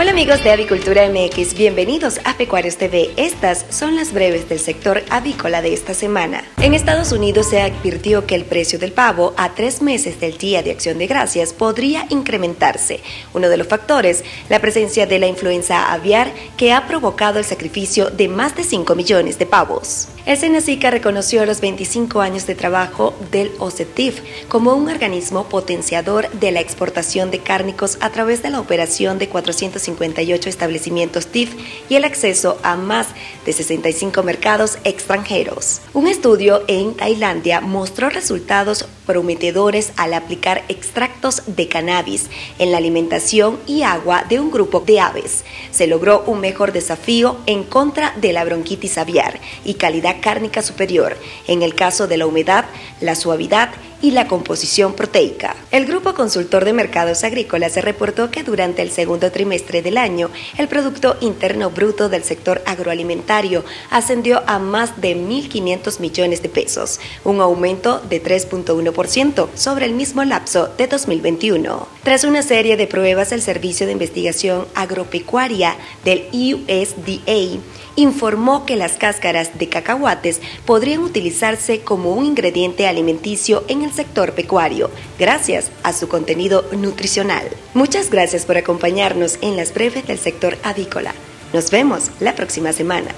Hola amigos de Avicultura MX, bienvenidos a Pecuarios TV. Estas son las breves del sector avícola de esta semana. En Estados Unidos se advirtió que el precio del pavo a tres meses del Día de Acción de Gracias podría incrementarse. Uno de los factores, la presencia de la influenza aviar que ha provocado el sacrificio de más de 5 millones de pavos. El Senacica reconoció los 25 años de trabajo del OCETIF como un organismo potenciador de la exportación de cárnicos a través de la operación de 458 establecimientos TIF y el acceso a más de 65 mercados extranjeros. Un estudio en Tailandia mostró resultados prometedores al aplicar extractos de cannabis en la alimentación y agua de un grupo de aves. Se logró un mejor desafío en contra de la bronquitis aviar y calidad cárnica superior, en el caso de la humedad, la suavidad y la composición proteica. El Grupo Consultor de Mercados Agrícolas reportó que durante el segundo trimestre del año, el Producto Interno Bruto del sector agroalimentario ascendió a más de 1.500 millones de pesos, un aumento de 3.1% sobre el mismo lapso de 2021. Tras una serie de pruebas, el Servicio de Investigación Agropecuaria del USDA informó que las cáscaras de cacahuates podrían utilizarse como un ingrediente alimenticio en el sector pecuario, gracias a su contenido nutricional. Muchas gracias por acompañarnos en las breves del sector avícola. Nos vemos la próxima semana.